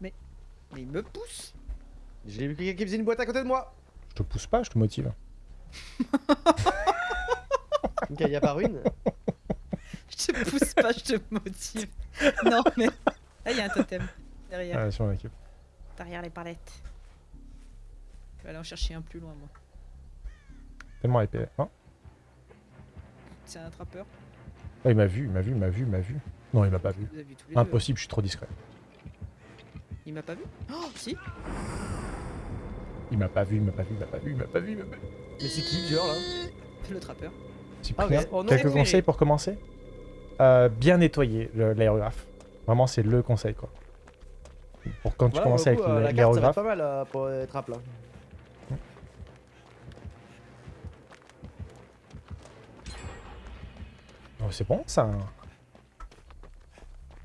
Mais il me pousse J'ai vu quelqu'un qui faisait une boîte à côté de moi. Je te pousse pas, je te motive. Ok, y a pas une. Je te pousse pas, je te motive. Non mais... Là il y a un totem. Derrière. Ah, sur l'équipe. Derrière les palettes. Je vais aller en chercher un plus loin moi. Tellement épais. Oh. C'est un trappeur. Ah, il m'a vu, il m'a vu, il m'a vu, il m'a vu. Non, il m'a pas vu. Les deux. Impossible, je suis trop discret. Il m'a pas vu? Oh si Il m'a pas vu, il m'a pas vu, il m'a pas vu, il m'a pas vu, il m'a pas vu. Mais c'est qui, genre là Le trappeur. Cyprien, Ah, quelques conseils pour commencer? Euh, Bien nettoyer l'aérographe. Vraiment, c'est le conseil, quoi. Pour quand tu commences le avec coup, l'a- la carte, ça va être l'aérographe. pas mal euh, pour être rap là. C'est bon, ça.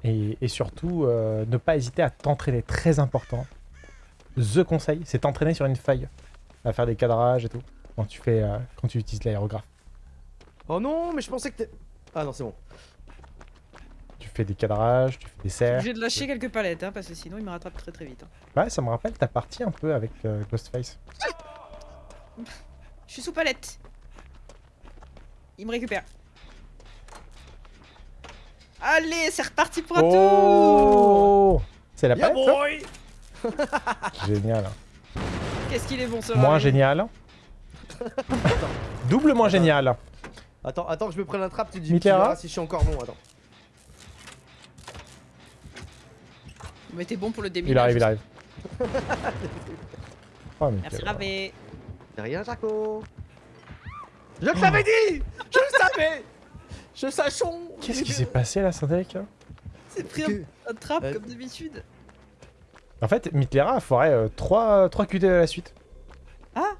Et, et surtout, euh, ne pas hésiter à t'entraîner, très important. The conseil, c'est t'entraîner sur une feuille. À faire des cadrages et tout. Quand tu, fais, euh, quand tu utilises l'aérographe. Oh non, mais je pensais que t'es. Ah non, c'est bon. Tu fais des cadrages, tu fais des serres. obligé de lâcher quelques palettes hein, parce que sinon il me rattrape très très vite. hein. Ouais, ça me rappelle ta partie un peu avec euh, Ghostface. Je suis sous palette. Il me récupère. Allez, c'est reparti pour un tour Oh C'est la Yeah palette, Génial. Qu'est-ce qu'il est bon ce Moins génial. Doublement génial. Attends, attends que je me prenne un trap, tu dis verras si je suis encore bon, attends. Mais t'es bon pour le déminage. Il arrive, il arrive. Oh, mais Merci Ravé. Y'a rien, Jaco Je te l'avais dit Je le savais Je sachon Qu'est-ce qui s'est passé là, Synthec C'est pris Que- un, un trap Euh, comme d'habitude. En fait, Mitlera a foiré 3, 3 QT à la suite. Ah!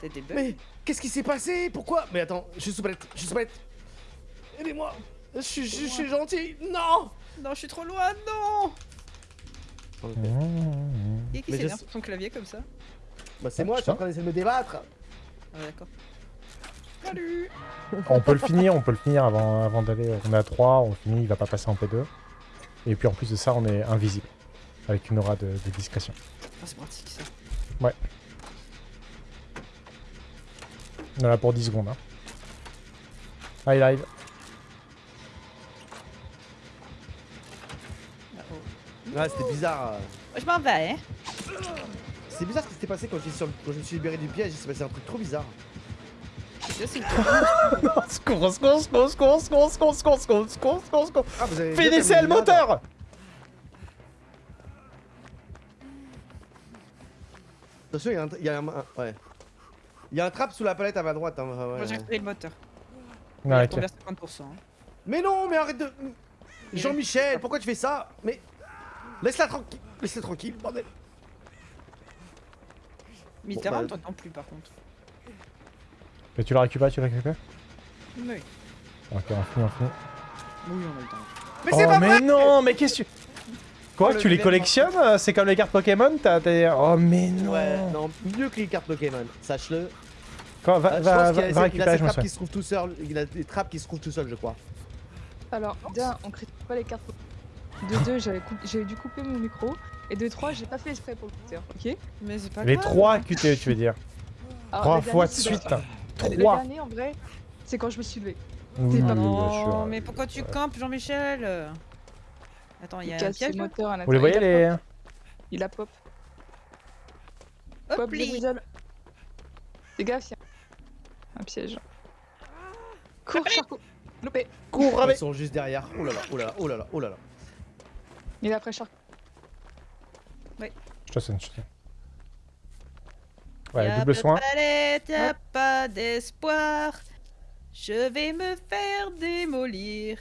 C'était des bugs. Mais qu'est-ce qui s'est passé? Pourquoi? Mais attends, je suis sous palette, je suis sous palette Aidez-moi. Je suis je suis gentil. Non! Non, je suis trop loin, non! Mmh. Qui est qui s'énerve sur son clavier comme ça? Bah c'est Ah, moi, je suis en train d'essayer de me débattre. Ah d'accord. Salut On peut le finir, on peut le finir avant, avant d'aller. On est à 3, on finit, il va pas passer en P2. Et puis en plus de ça, on est invisible. Avec une aura de, de discrétion. Ah, c'est pratique ça. On est là pour 10 secondes. Hein. Ah, il arrive. Ouais, c'était bizarre. euh. Je m'en vais, hein. C'est bizarre ce qui s'était passé quand, sur le- quand je me suis libéré du piège, il s'est passé un truc trop bizarre. Ça, c'est le Secours, secours, secours, secours, secours, secours, secours, secours, secours, secours, secours. Ah, vous avez bien Finissez le moteur Attention, il y a un... il y a un- un- ouais. Il y a un trap sous la palette à ma droite. Hein, ouais, Moi j'ai repris le moteur. Non, Il ok. tombé à 50%. hein. Mais non, mais arrête de... Jean-Michel, pourquoi tu fais ça Mais... Laisse-la tranquille, laisse-la tranquille, bordel. Mitterrand, bah- t'entends plus par contre. Mais tu la récupères, tu la récupères Oui. Ok, on finit, on finit. Oui, on a temps. Mais oh, c'est pas mais non, mais qu'est-ce que tu... Oh, Quoi, tu les collectionnes euh, C'est comme les cartes Pokémon T'as. Oh mais non Ouais, non, mieux que les cartes Pokémon, sache-le. Quoi, va, euh, va, va, va récupérer, il a trappes qui il a des trappes qui se trouvent tout seul, je crois. Alors, d'un, on critique pas les cartes Pokémon. De deux, j'ai dû couper mon micro. Et de trois, j'ai pas fait exprès pour le compteur, ok? Mais c'est pas Les trois QTE, tu veux dire? Trois fois de suite. 3 Le en vrai, c'est quand je me suis levé. Non, oh, mais pourquoi tu campes Jean-Michel? Attends, il y a un piège moteur à Vous les voyez les... Il a pop. Pop les. Fais gaffe, un piège. Cours, Charcot Loupé Cours, Rabé Ils sont juste derrière. Oh là là, oh là là, oh là là, oh là là. Il est après Charcot. Oui. Je te sonne, je te. Ouais, double soin. palette, y a pas d'espoir. Je vais me faire démolir.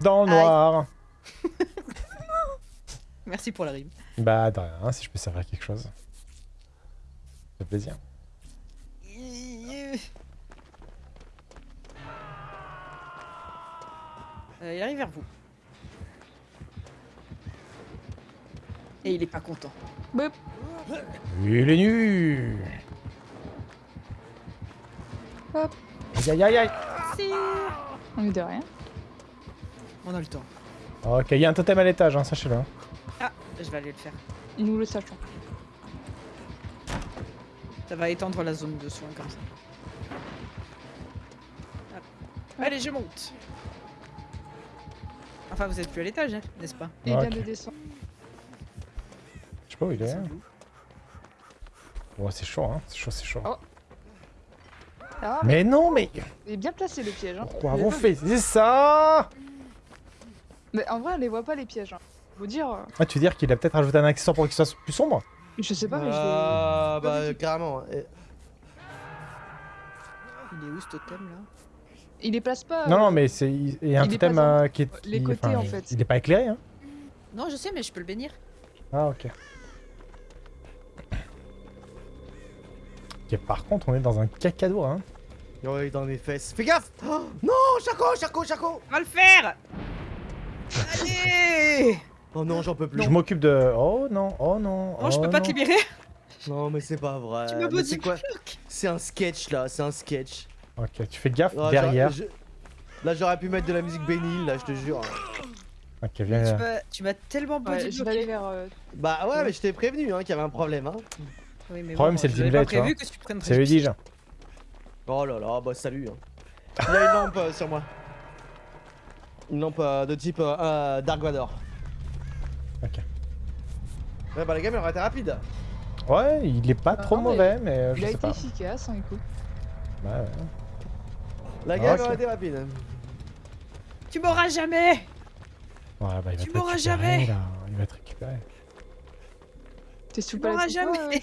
Dans le noir. Merci pour la rime. Bah, de rien, si je peux servir à quelque chose. Ça fait plaisir. Euh, il arrive vers vous. Et il est pas content. Bop. Il est nu Aïe aïe aïe aïe Si. On est de rien. On a le temps. Ok, il y a un totem à l'étage, hein, sachez-le. hein. Ah, je vais aller le faire. Nous le sachons. Ça va étendre la zone de soins comme ça. Hop. Allez, je monte. Enfin, vous êtes plus à l'étage, hein, n'est-ce pas? Il Ok. vient de descendre. Je sais pas où il est. Ouais, c'est chaud, hein. C'est chaud, c'est chaud. Oh. Ah, mais Mais non, mais il est bien placé le piège. Hein. pourquoi avons fait? C'est ça Mais en vrai, on les voit pas les pièges. Hein. Faut dire, euh, Ah, tu veux dire qu'il a peut-être rajouté un accessoire pour qu'il soit plus sombre? Je sais pas, mais je Ah, pas bah, carrément. Et- Il est où ce totem là? Il les place pas. Non, euh, non, mais c'est il y a un il totem euh, qui est. les côtés, enfin, en fait. Il est pas éclairé, hein. Non, je sais, mais je peux le bénir. Ah, ok. Ok, par contre, on est dans un cacado, hein. Ouais, dans les fesses. Fais gaffe Oh, Non, Chaco, Chaco, Chaco On va le faire Allez Oh non, j'en peux plus. Je m'occupe de. Oh non, oh non. Non, je peux oh pas te libérer. Non, mais c'est pas vrai. Tu me c'est quoi C'est un sketch là, c'est un sketch. Ok, tu fais gaffe Ah, derrière. je- Là, j'aurais pu mettre de la musique bénile, là, je te jure. Ok, Tu viens. Tu m'as tellement Ouais, body je vais aller vers. euh, Bah ouais, mais je t'ai prévenu hein, qu'il y avait un problème. Hein. Oui, mais Problème, bon, c'est le tu vois. prévu que tu prennes C'est lui dis-je. Oh là là, bah salut. Hein. Il y a une lampe euh, sur moi. Une lampe euh, de type euh, euh, Dark Vador. Ok. Ouais, bah la game elle aurait été rapide. Ouais, il est pas Ah, trop non, mais mauvais, mais euh, je Il a été efficace, hein, écoute. Ouais, ouais. La game Ok. aurait été rapide. Tu m'auras jamais Ouais, bah, il va Tu te m'auras récupérer, jamais. là. Il va te récupérer. T'es sous Tu m'auras palette quoi, jamais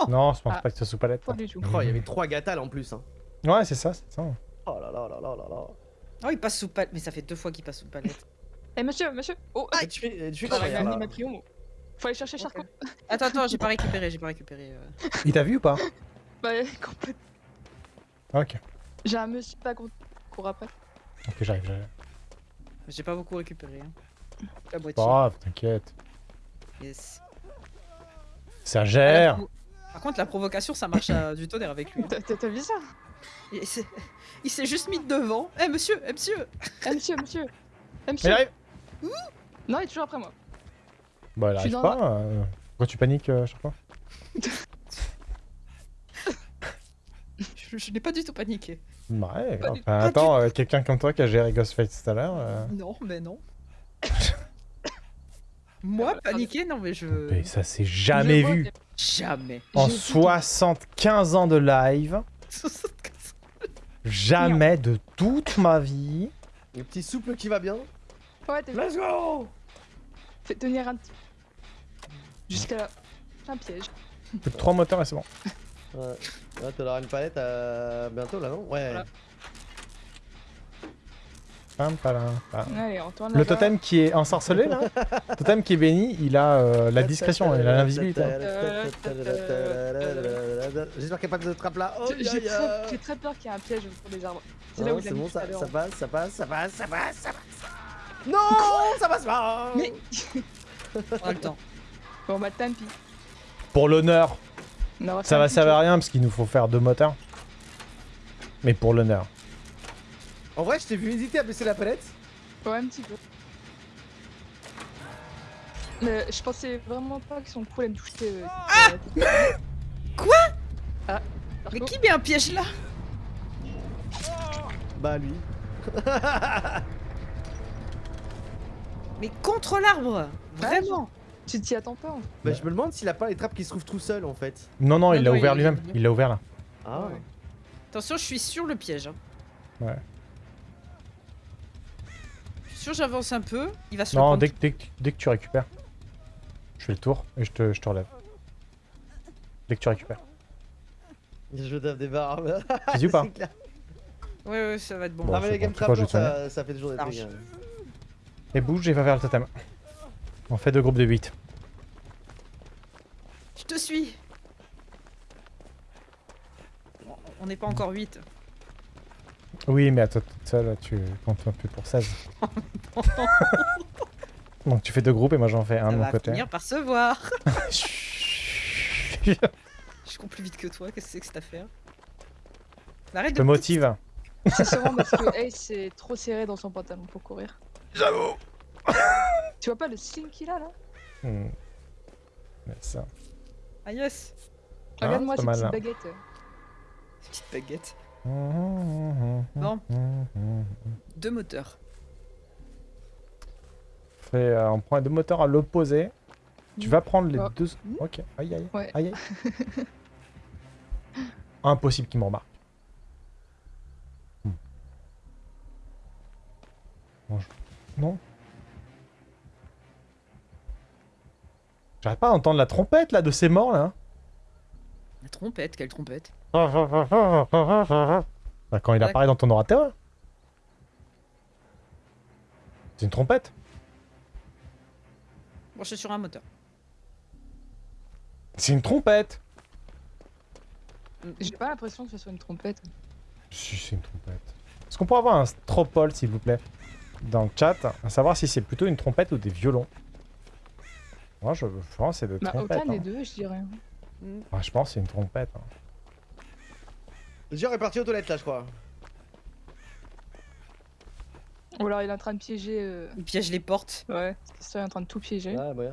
euh, Non, je pense Ah. pas que ce soit sous palette. Pas du tout. Oh, il y avait trois gatales en plus. Hein. Ouais, c'est ça, c'est ça. Oh là là là là là là. Oh, il passe sous palette. Mais ça fait deux fois qu'il passe sous palette. Eh monsieur, monsieur Oh, tu fais, et tu fais ah, ma triomphe. Faut aller chercher Charcot. Attends, attends, j'ai pas récupéré, j'ai pas récupéré. euh. Il t'a vu ou pas Bah, complètement. Ok. J'ai un monsieur pas qu'on court après. Ok, j'arrive, j'arrive. J'ai pas beaucoup récupéré. Hein. La grave, t'inquiète. Yes. Ça la gère. Par contre, la provocation, ça marche à du tonnerre avec lui. hein. T'as- vu ça Il s'est- il juste mis devant. Eh monsieur, eh monsieur Eh monsieur, monsieur Eh Il monsieur arrive Non, il est toujours après moi. Bah, il arrive pas. euh, Pourquoi tu paniques euh, chaque fois Je, je n'ai pas du tout paniqué. Bah, Ouais, enfin, attends, euh, quelqu'un comme toi qui a géré Ghostface tout à l'heure. euh, Non, mais non. Moi, paniquer, non, mais je. mais ça s'est jamais vu. Jamais. En J'ai vu 75 ans de live, jamais de toute ma vie. Le petit souple qui va bien. Ouais, vu Let's go Fais tenir un petit. Jusqu'à là. Un piège. Plus que 3 moteurs et c'est bon. Ouais, ouais t'auras une palette euh, bientôt là, non? Ouais. Voilà. Pam, palam, pam. Allez, on tourne Le totem qui est ensorcelé là, le totem qui est béni, il a euh, la discrétion, il a l'invisibilité. hein. J'espère qu'il n'y a pas de trappe là. Oh, J'ai- très, j'ai très peur qu'il y ait un piège autour des arbres. C'est là Non, où il a c'est mis bon, tout à ça, l'heure. ça passe, ça passe, ça passe, ça passe, ça passe. Non, ça passe pas. Mais On a le temps. bon bah tant pis. Pour l'honneur, ça va servir à rien parce qu'il nous faut faire deux moteurs. Mais pour l'honneur. En vrai, je t'ai vu hésiter à baisser la palette. Ouais, un petit peu. Mais je pensais vraiment pas qu'ils sont cool à me toucher. euh, euh, Quoi Ah, Mais qui met un piège là Bah lui. Mais contre l'arbre Vraiment Tu t'y attends pas en fait. Bah je me demande s'il a pas les trappes qui se trouvent tout seul en fait. Non, non, Ah il l'a ouvert lui-même. Il l'a ouvert là. Ah. Ouais. Attention, je suis sur le piège. hein. Ouais. Sûr, j'avance un peu. Il va se Non, dès, que- dès, que- dès que tu récupères, je fais le tour et je te, je te relève. Dès que tu récupères. Je tape des barres. Tu dis ou pas clair. Ouais, ouais, ça va être bon. Bon. Ah mais les game bon, ça, ça fait toujours des trucs. hein. Et bouge et va vers le totem. On fait deux groupes de 8. Je te suis On n'est pas encore 8. Oui, mais à toi toute seule, tu comptes un peu pour 16. Donc tu fais deux groupes et moi j'en fais un Ça de mon va côté. finir par se voir. Je cours plus vite que toi, qu'est-ce que c'est que cette affaire? Arrête Je de te motive. C'est sûrement parce que Ace c'est trop serré dans son pantalon pour courir. J'avoue. Tu vois pas le sling qu'il a là? Hmm. Mais ça. Ah yes Regarde-moi ces pas petites mal, baguettes. Petite baguette. Bon. Deux moteurs. Euh, on prend les deux moteurs à l'opposé. Tu vas prendre les Oh. deux. Ok. Aïe aïe. Ouais. Aïe aïe. Impossible qu'il me remarque. Hmm. Bon, je- Non. J'arrête pas d'entendre la trompette là de ces morts là. La trompette, quelle trompette? Quand il apparaît dans ton orateur. C'est une trompette. Bon, je suis sur un moteur. C'est une trompette. J'ai pas l'impression que ce soit une trompette. Si, c'est une trompette. Est-ce qu'on pourrait avoir un stropole, s'il vous plaît, dans le chat, à savoir si c'est plutôt une trompette ou des violons? Moi, je, pense que c'est des Bah trompettes. aucun des hein. deux je dirais. Ouais, je pense que c'est une trompette. hein. Le est parti aux toilettes là, je crois. Ou alors il est en train de piéger... euh, Il piège les portes. Ouais, c'est ça, il est en train de tout piéger. Ouais, bah, ouais.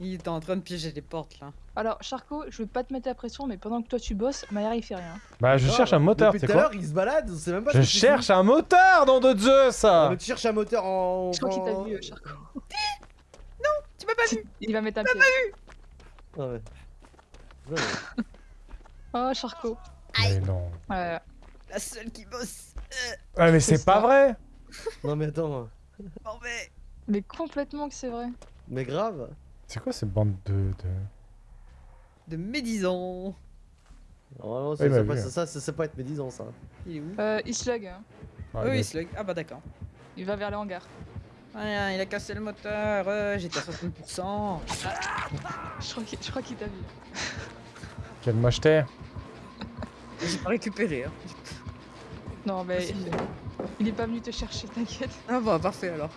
Il est en train de piéger les portes là. Alors Charco, je veux pas te mettre la pression mais pendant que toi tu bosses, Maillard il fait rien. Bah, je cherche un moteur, Depuis c'est tout à quoi l'heure, il se balade, on sait même pas Je tu cherche un moteur, nom de Zeus ça Ah, mais tu cherches un moteur en. Je crois qu'il t'a vu euh, Charco. Tu m'as pas vu Il va mettre un pied. Ah ouais. Ouais, ouais. Oh Charco. Mais non. Ouais. La seule qui bosse. Ah, mais C'est pas vrai Non mais attends, Bon, mais. Mais complètement que c'est vrai. mais grave. C'est quoi ces bandes de... de... De médisants? Normalement, Oui, ça, bah, ça, ça, ça, ça peut être médisant ça. Il est où? Euh, il slug, hein. Ah, Oui, il Slug. Ah bah d'accord. il va vers le hangar. Rien, il a cassé le moteur. euh, J'étais à 60%. Je crois qu'il je crois qu'il t'a vu. Quelle mocheté J'ai pas récupéré. Hein. Non mais il, il est pas venu te chercher, t'inquiète. Ah bah parfait alors.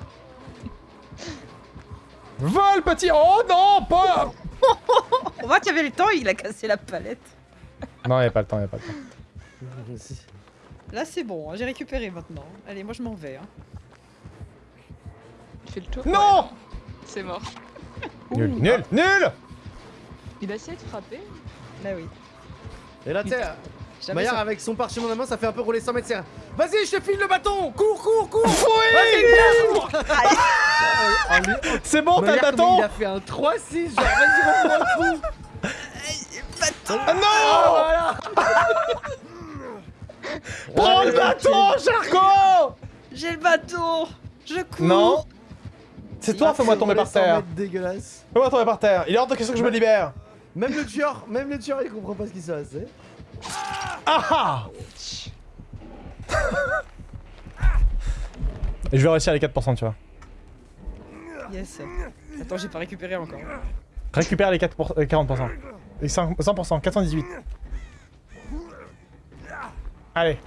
Vol, petit Oh non, pas On voit qu'il y avait le temps, il a cassé la palette. Non, il a pas le temps, il a pas le temps. Là c'est bon, hein, j'ai récupéré maintenant. Allez, moi je m'en vais. Hein. Il fait le tour? Non Ouais, C'est mort. Nul, nul, nul Il a essayé de frapper. Là oui. Et sais, Jamais Maillard ça- avec son parchemin dans la main, ça fait un peu rouler 100 mètres. c'est- Vas-y, je te file le bâton. Cours, cours, cours. C'est bon, t'as le bâton. Il a fait un 3-6, genre vas-y, reprends le coup. Ah non. Prends le bâton, Charcot J'ai le bâton. Je cours. Non. C'est toi, fais-moi tomber par terre. dégueulasse. Fais-moi tomber par terre. Il est hors de question que je me libère. Même le tueur, même le tueur, il comprend pas ce qui se passe. Ah ah Et je vais réussir les 4%, tu vois. Yes. Attends, j'ai pas récupéré encore. Récupère les 4 euh, 40%. Et 5 100%, 418. Allez,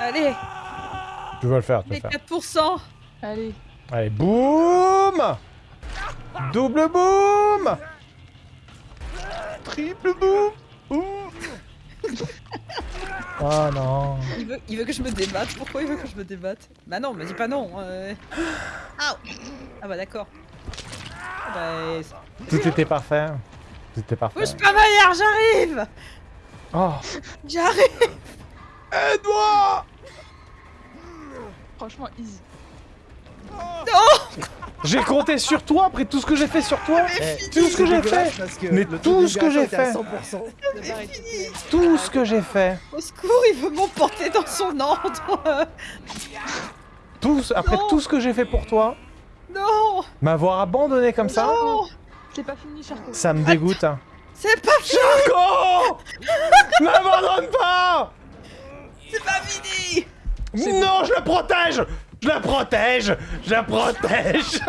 Allez, tu veux le faire, tu veux les le faire. 4%. Allez. Allez, boum Double boum Triple boum Ouh. Oh non Il veut, il veut que je me débatte. Pourquoi il veut que je me débatte? Bah non, me dis pas non. euh. Ah Ah bah d'accord. Ah Bah, Tout était parfait. Tout était parfait. Bouge pas Maillard, j'arrive Oh J'arrive Aide-moi Franchement, easy. J'ai compté sur toi après tout ce que j'ai fait sur toi Tout ce que j'ai fait Mais le tout ce que j'ai fait. 100%. Le bar est fini. Tout ce que j'ai fait Au secours, il veut m'emporter dans son ordre tout, ce- Après Non. tout ce que j'ai fait pour toi, Non m'avoir abandonné comme ça, Non C'est pas fini, Charco. ça me dégoûte. C'est pas fini Charcot N'abandonne pas C'est pas fini Non, je la protège Je la protège Je la protège.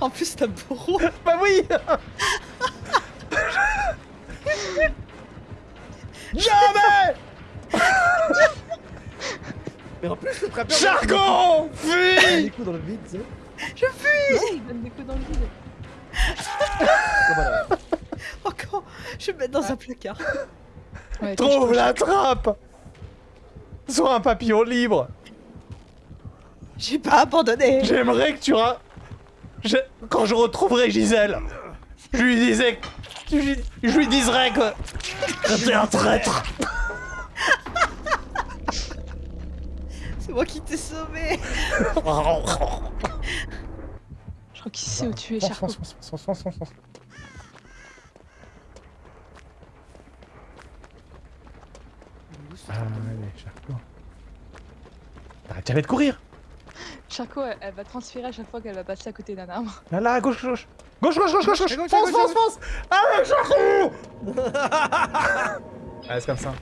En plus, t'as bourreau. Bah oui. Jamais. Mais en plus, le trappeur. Il Fuis. Des coups dans le vide, tu sais. Ouais, il donne des coups dans le vide. Encore Je vais me mettre dans un placard. Ouais, Trouve la trappe. Sois un papillon libre J'ai pas abandonné. J'aimerais que tu ra... Je- Quand je retrouverai Gisèle, je lui disais... Je lui, je lui diserais que... que t'es un traître C'est moi qui t'ai sauvé. Je crois qu'il sait où tu es, Charcot. fonce. Allez, Charcot. T'arrêtes jamais de courir Charcot, elle, elle va transpirer à chaque fois qu'elle va passer à côté d'un arbre. Là, là, à gauche, gauche Gauche, gauche, gauche, gauche, gauche À gauche, à Fonce, gauche, à fonce, fonce. Allez, Charcot Allez, c'est comme ça.